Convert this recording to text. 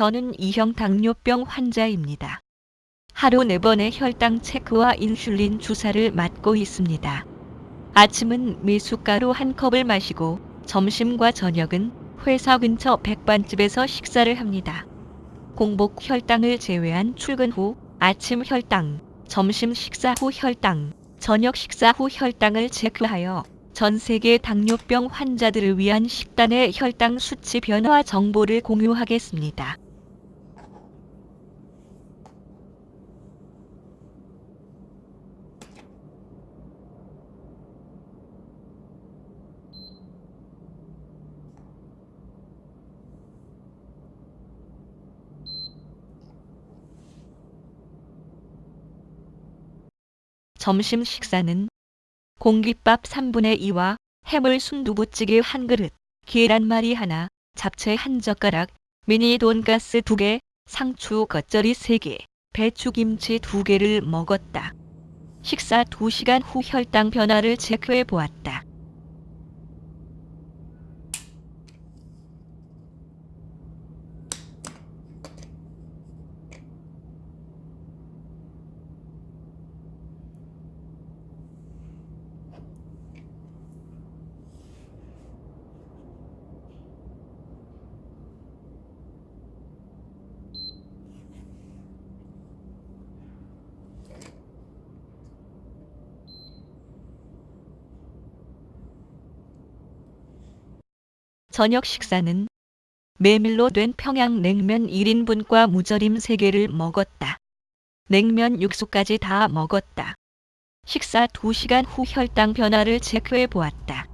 저는 2형 당뇨병 환자입니다. 하루 4번의 혈당 체크와 인슐린 주사를 맞고 있습니다. 아침은 미숫가루 한 컵을 마시고 점심과 저녁은 회사 근처 백반집에서 식사를 합니다. 공복 혈당을 제외한 출근 후 아침 혈당, 점심 식사 후 혈당, 저녁 식사 후 혈당을 체크하여 전 세계 당뇨병 환자들을 위한 식단의 혈당 수치 변화 정보를 공유하겠습니다. 점심 식사는 공깃밥 3분의 2와 해물 순두부찌개 한 그릇, 계란말이 하나, 잡채 한 젓가락, 미니 돈가스 2개, 상추 겉절이 3개, 배추김치 2개를 먹었다. 식사 2시간 후 혈당 변화를 체크해 보았다. 저녁 식사는 메밀로 된 평양냉면 1인분과 무절임 3개를 먹었다. 냉면 육수까지 다 먹었다. 식사 2시간 후 혈당 변화를 체크해 보았다.